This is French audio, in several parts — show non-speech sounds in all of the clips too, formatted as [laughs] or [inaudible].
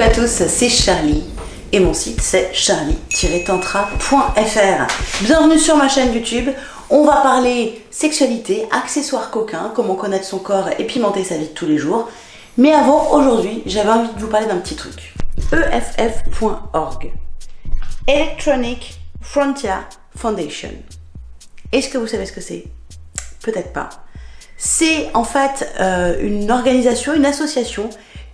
À tous, c'est Charlie et mon site c'est charlie-tantra.fr. Bienvenue sur ma chaîne YouTube. On va parler sexualité, accessoires coquins, comment connaître son corps et pimenter sa vie de tous les jours. Mais avant, aujourd'hui, j'avais envie de vous parler d'un petit truc. EFF.org Electronic Frontier Foundation. Est-ce que vous savez ce que c'est? Peut-être pas. C'est en fait euh, une organisation, une association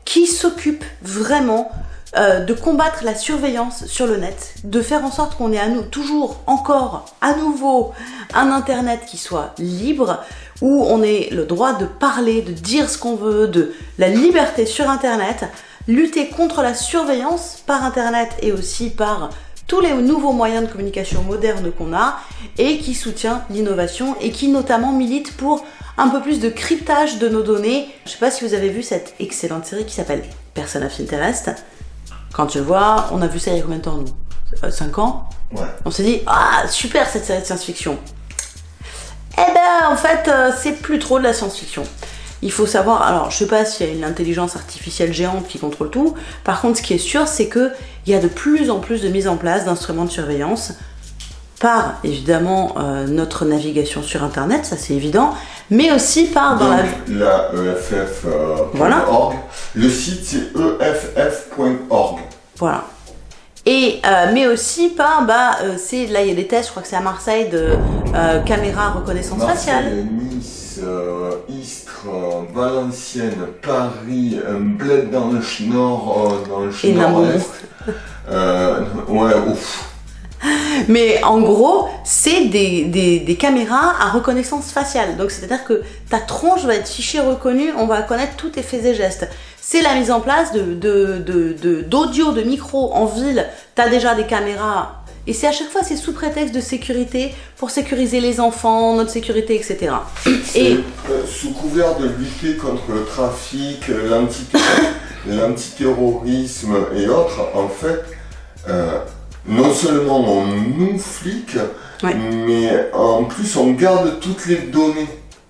qui s'occupe vraiment euh, de combattre la surveillance sur le net, de faire en sorte qu'on ait à nous toujours encore à nouveau un internet qui soit libre, où on ait le droit de parler, de dire ce qu'on veut, de la liberté sur internet, lutter contre la surveillance par internet et aussi par tous les nouveaux moyens de communication modernes qu'on a et qui soutient l'innovation et qui notamment milite pour un peu plus de cryptage de nos données. Je sais pas si vous avez vu cette excellente série qui s'appelle Personne of Interest. Quand je vois, on a vu ça il y a combien de temps nous? 5 euh, ans? Ouais. On s'est dit, ah super cette série de science-fiction. Eh ben en fait, euh, c'est plus trop de la science-fiction. Il faut savoir, alors je sais pas s'il y a une intelligence artificielle géante qui contrôle tout, par contre ce qui est sûr c'est que il y a de plus en plus de mise en place d'instruments de surveillance par évidemment euh, notre navigation sur internet, ça c'est évident, mais aussi par dans Donc, la... la EFF.org. euh, Voilà. .org. Le site c'est EFF.org. Voilà. Et, euh, mais aussi par, bah, c'est, là il y a des tests, je crois que c'est à Marseille, de caméra reconnaissance faciale. Nice, Istres, Valenciennes, Paris, un bled dans le nord, dans le nord-est. Ouais, ouf. Mais en gros, c'est des, des, des caméras à reconnaissance faciale. Donc c'est-à-dire que ta tronche va être fichée reconnue, on va connaître tous tes faits et gestes. C'est la mise en place de de- de- de- d'audio, de, micro en ville. Tu as déjà des caméras. Et c'est à chaque fois, c'est sous prétexte de sécurité, pour sécuriser les enfants, notre sécurité, etc. Et euh, sous couvert de lutter contre le trafic, l'anti- [laughs] l'antiterrorisme et autres, en fait, euh, non seulement on nous flique, Ouais. mais en plus on garde toutes les données.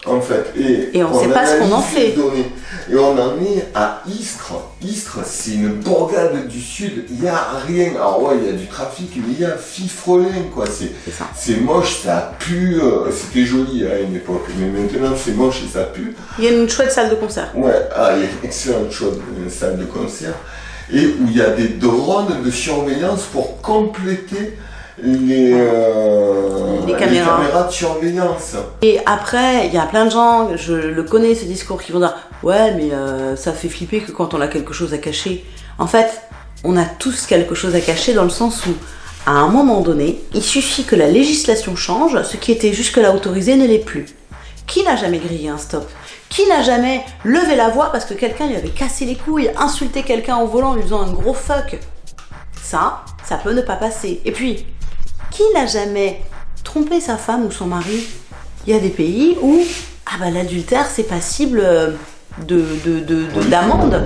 En fait, et, Et on sait pas ce qu'on en fait. données. Et on en est à Istres. Istres, c'est une bourgade du sud. Il n'y a rien. Alors ouais, il y a du trafic, mais il y a fifrelin, quoi. C'est, moche, ça pue. euh, C'était joli à une époque, mais maintenant c'est moche et ça pue. Il y a une chouette salle de concert. Ouais, ah, il y a une excellente chose, une salle de concert, et où il y a des drones de surveillance pour compléter les, euh, Les caméras. de surveillance. Et après, il y a plein de gens, je le connais ce discours, qui vont dire Ouais, mais euh, ça fait flipper que quand on a quelque chose à cacher. En fait, on a tous quelque chose à cacher dans le sens où, à un moment donné, il suffit que la législation change, ce qui était jusque-là autorisé ne l'est plus. Qui n'a jamais grillé un stop? Qui n'a jamais levé la voix parce que quelqu'un lui avait cassé les couilles, insulté quelqu'un au volant en lui faisant un gros fuck? Ça, ça peut ne pas passer. Et puis, qui n'a jamais trompé sa femme ou son mari? Il y a des pays où ah bah, l'adultère c'est passible euh, de, de, d'amende.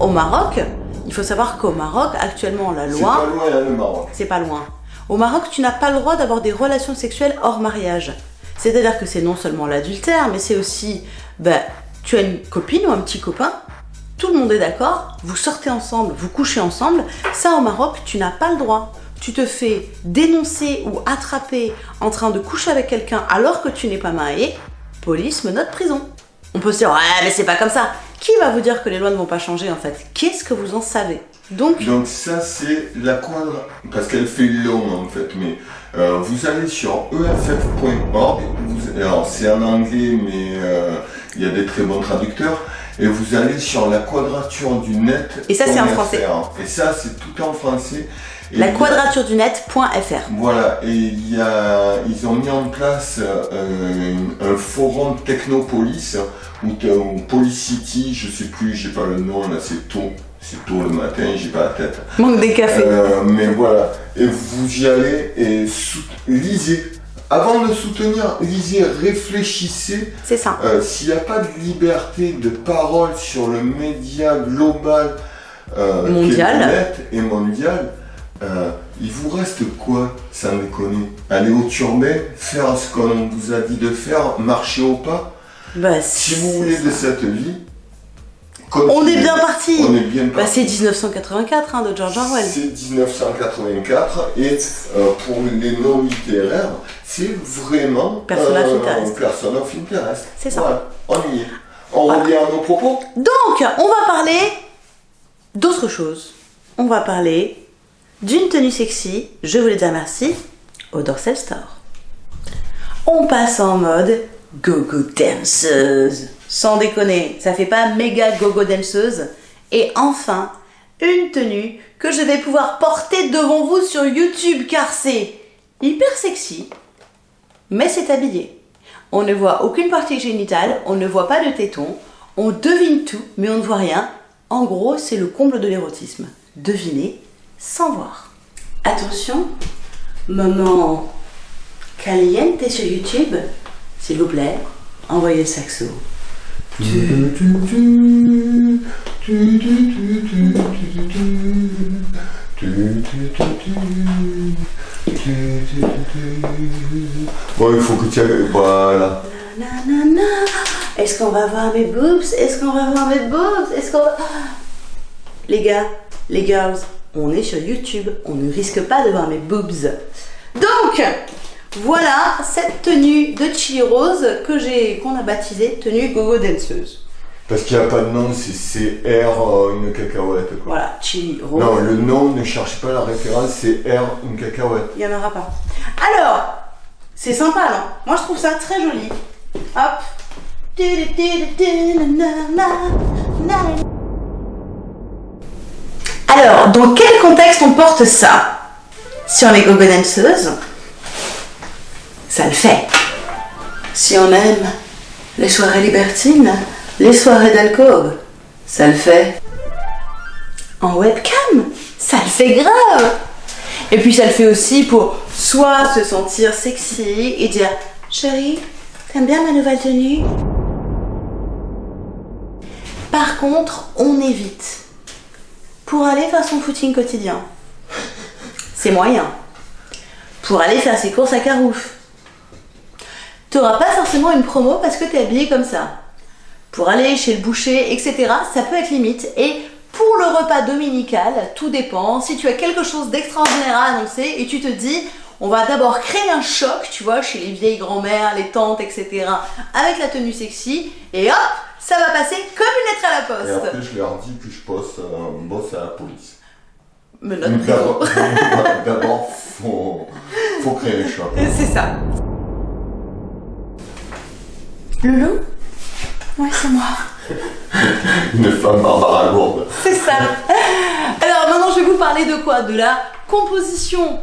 Au Maroc, il faut savoir qu'au Maroc, actuellement, la C'est loi, pas loin, hein, le Maroc. c'est pas loin. Au Maroc, tu n'as pas le droit d'avoir des relations sexuelles hors mariage. C'est-à-dire que c'est non seulement l'adultère, mais c'est aussi, bah, tu as une copine ou un petit copain, tout le monde est d'accord, vous sortez ensemble, vous couchez ensemble. Ça, au Maroc, tu n'as pas le droit. Tu te fais dénoncer ou attraper en train de coucher avec quelqu'un alors que tu n'es pas marié, police, menotte, prison. On peut se dire, ouais, mais c'est pas comme ça. Qui va vous dire que les lois ne vont pas changer en fait? Qu'est-ce que vous en savez? Donc, Donc ça c'est la quadra... Parce qu'elle fait long en fait, mais euh, vous allez sur EFF.org, alors c'est en anglais mais euh, il y a des très bons traducteurs, et vous allez sur la quadrature du net. Et ça, c'est en .fr. français. Et ça c'est tout en français. Et la quadrature du net.fr. Voilà, et il y a, ils ont mis en place euh, un forum Technopolis, ou, ou Policity, je sais plus, j'ai pas le nom, là c'est tôt, c'est tôt le matin, j'ai pas la tête. Manque des cafés. Euh, mais voilà, et vous y allez et lisez. Avant de soutenir, lisez, réfléchissez. C'est ça. Euh, S'il n'y a pas de liberté de parole sur le média global, euh, Mondial. net et mondial, euh, il vous reste quoi, sans déconner Aller au turbin, faire ce qu'on vous a dit de faire, marcher au pas? Bah, Si vous voulez ça. de cette vie, On est bien parti On est bien Bah, parti. c'est 1984 hein, de George Orwell. C'est 1984 et euh, pour les non littéraires, c'est vraiment Person of interest. Person of interest. C'est ça. Voilà, on y est. On Voilà. revient à nos propos. Donc, on va parler d'autre chose. On va parler d'une tenue sexy, je voulais dire merci, au Dorsal Store. On passe en mode go-go danseuse. Sans déconner, ça fait pas méga go-go danseuse. Et enfin, une tenue que je vais pouvoir porter devant vous sur YouTube car c'est hyper sexy, mais c'est habillé. On ne voit aucune partie génitale, on ne voit pas de tétons, on devine tout, mais on ne voit rien. En gros, c'est le comble de l'érotisme. Deviner sans voir. Attention, moment caliente sur YouTube, s'il vous plaît, envoyez le saxo. Bon, il faut que tu ailles. Voilà. Est-ce qu'on va voir mes boobs? Est-ce qu'on va voir mes boobs? Est-ce qu'on va... Les gars, les girls, on est sur YouTube, on ne risque pas de voir mes boobs. Donc, voilà cette tenue de Chili Rose que j'ai, qu'on a baptisée tenue gogo danseuse. Parce qu'il n'y a pas de nom, c'est CR euh, une cacahuète. Quoi. Voilà, Chili Rose. Non, le nom, ne cherche pas la référence, c'est R une cacahuète. Il n'y en aura pas. Alors, c'est sympa, non? Moi, je trouve ça très joli. Hop. Alors, dans quel contexte on porte ça? Si on est gogo danseuse, ça le fait. Si on aime les soirées libertines, les soirées d'alcôve, ça le fait. En webcam, ça le fait grave. Et puis ça le fait aussi pour soit se sentir sexy et dire Chérie, t'aimes bien ma nouvelle tenue? Par contre, on évite. Pour aller faire son footing quotidien, c'est moyen. Pour aller faire ses courses à Carouf, t'auras pas forcément une promo parce que t'es habillé comme ça. Pour aller chez le boucher, etc., ça peut être limite. Et pour le repas dominical, tout dépend. Si tu as quelque chose d'extraordinaire à annoncer et tu te dis, on va d'abord créer un choc, tu vois, chez les vieilles grand-mères, les tantes, etc., avec la tenue sexy, et hop, ça va passer comme une lettre à la Et poste. après, je leur dis que je bosse, euh, bosse à la police. D'abord, [laughs] d'abord, faut, faut créer le choc. [laughs] C'est ça. Loulou Ouais, c'est moi. [laughs] Une femme Barbara Lourde. C'est ça. Alors maintenant, je vais vous parler de quoi? De la composition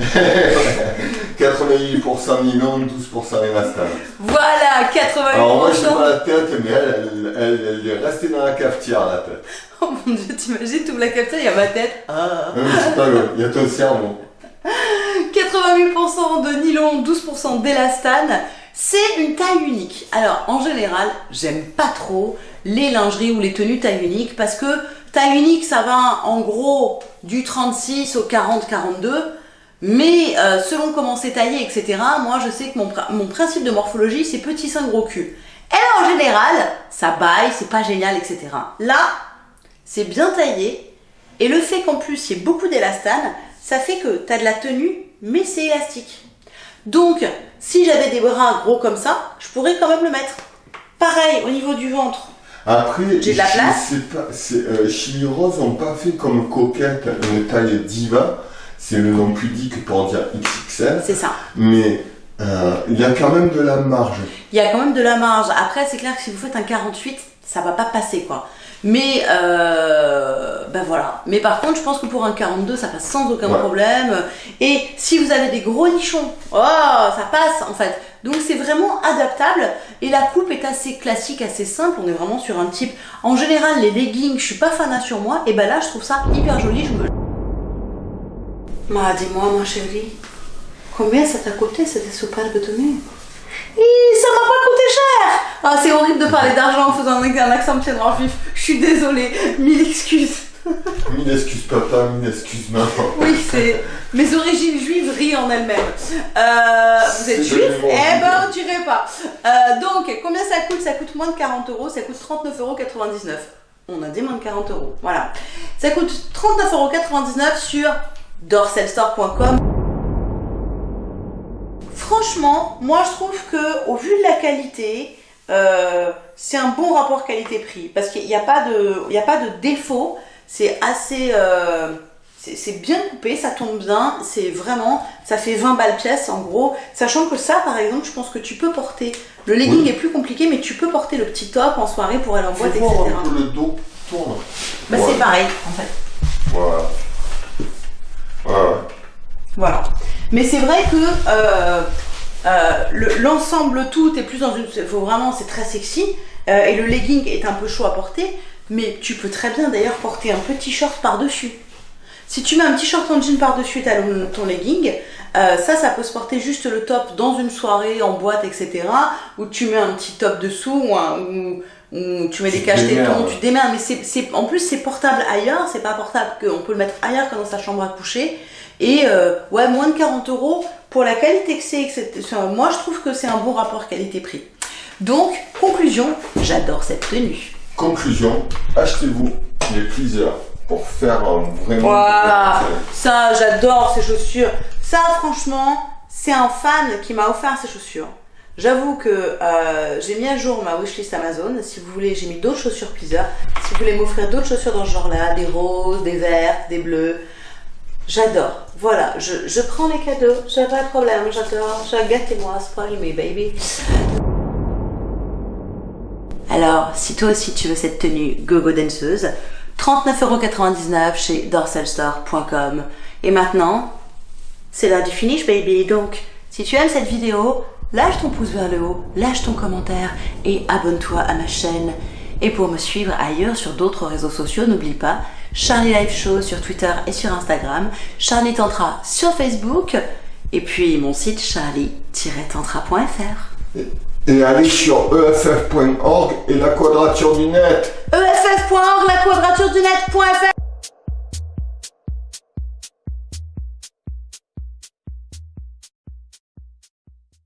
88% nylon, 12% élastan. Voilà, 88%. Alors moi, je pas la tête, mais elle, elle, elle, elle est restée dans la cafetière, la tête. [laughs] Oh mon dieu, t'imagines, tout la capture, il y a ma tête. Ah. Non, mais c'est pas grave, il y a ton cerveau. 88% de nylon, 12% d'élastane. C'est une taille unique. Alors, en général, j'aime pas trop les lingeries ou les tenues taille unique parce que taille unique, ça va en gros du 36 au 40-42. Mais euh, selon comment c'est taillé, etc., moi je sais que mon, mon principe de morphologie, c'est petit sein gros cul. Et en général, ça baille, c'est pas génial, etc. Là, c'est bien taillé. Et le fait qu'en plus il y ait beaucoup d'élastane, ça fait que tu as de la tenue, mais c'est élastique. Donc, si j'avais des bras gros comme ça, je pourrais quand même le mettre. Pareil au niveau du ventre. Après, J'ai de la place sais pas, euh, Chili Rose n'ont pas fait comme Coquette une taille diva, c'est le nom pudique pour dire XXL, C'est ça. mais euh, il y a quand même de la marge. Il y a quand même de la marge. Après, c'est clair que si vous faites un 48, ça va pas passer quoi. Mais euh, voilà. Mais par contre, je pense que pour un 42, ça passe sans aucun Ouais. problème. Et si vous avez des gros nichons, oh, ça passe en fait. Donc c'est vraiment adaptable. Et la coupe est assez classique, assez simple. On est vraiment sur un type. En général, les leggings, je suis pas fanat sur moi. Et ben là, je trouve ça hyper joli. Je me. Ma, dis-moi, ma chérie, combien ça t'a coûté cette superbe tenue Ih, ça m'a pas coûté cher Ah, c'est horrible de parler d'argent en faisant un accent de pied noir vif. Je suis désolée, mille excuses. [laughs] Mille excuses papa, mille excuses maman. Oui, c'est mes origines juives rient en elles-mêmes. Euh, vous êtes juif. Eh ben, on dirait pas. Euh, donc, combien ça coûte? Ça coûte moins de 40 euros. Ça coûte 39,99 euros. On a dit moins de 40 euros. Voilà. Ça coûte 39,99 euros sur dorselstore.com. Franchement, moi je trouve que au vu de la qualité, euh, c'est un bon rapport qualité-prix parce qu'il n'y a pas de, il y a pas de défaut. C'est assez, euh, c'est bien coupé, ça tombe bien. C'est vraiment, ça fait 20 balles pièce en gros. Sachant que ça, par exemple, je pense que tu peux porter. Le legging Oui. est plus compliqué, mais tu peux porter le petit top en soirée pour aller en boîte, etc. peu le dos tourne. Bah c'est pareil en fait. Voilà. Voilà. Voilà. Mais c'est vrai que euh, euh, le- l'ensemble tout est plus dans une. Faut vraiment, c'est très sexy. euh, et le legging est un peu chaud à porter. Mais tu peux très bien d'ailleurs porter un petit short par-dessus. Si tu mets un petit short en jean par-dessus ta- ton legging, euh, ça, ça peut se porter juste le top dans une soirée, en boîte, etc. Ou tu mets un petit top dessous, ou, un- ou- ou tu mets des caches tétons, démerdes. tu démerdes. Mais c'est, en plus, c'est portable ailleurs, c'est pas portable qu'on peut le mettre ailleurs que dans sa chambre à coucher. Et euh, ouais, moins de 40 euros pour la qualité que c'est. Moi, je trouve que c'est un bon rapport qualité-prix. Donc, conclusion, j'adore cette tenue. Conclusion, achetez-vous les pleasers pour faire euh, vraiment. Voilà, ça, j'adore ces chaussures. Ça, franchement, c'est un fan qui m'a offert ces chaussures. J'avoue que euh, j'ai mis à jour ma wishlist Amazon. Si vous voulez, j'ai mis d'autres chaussures pleaser. Si vous voulez m'offrir d'autres chaussures dans ce genre-là, des roses, des vertes, des bleues, j'adore. Voilà, je, je prends les cadeaux, j'ai pas de problème, j'adore. Gâtez-moi, spoil me baby. Alors, si toi aussi tu veux cette tenue gogo danseuse, 39,99€ chez dorselstore.com. Et maintenant, c'est l'heure du finish, baby. Donc, si tu aimes cette vidéo, lâche ton pouce vers le haut, lâche ton commentaire et abonne-toi à ma chaîne. Et pour me suivre ailleurs sur d'autres réseaux sociaux, n'oublie pas Charlie Live Show sur Twitter et sur Instagram, Charlie Tantra sur Facebook, et puis mon site charlie-tantra.fr. Et allez sur eff.org et la quadrature du net. eff.org, la quadrature du net.fr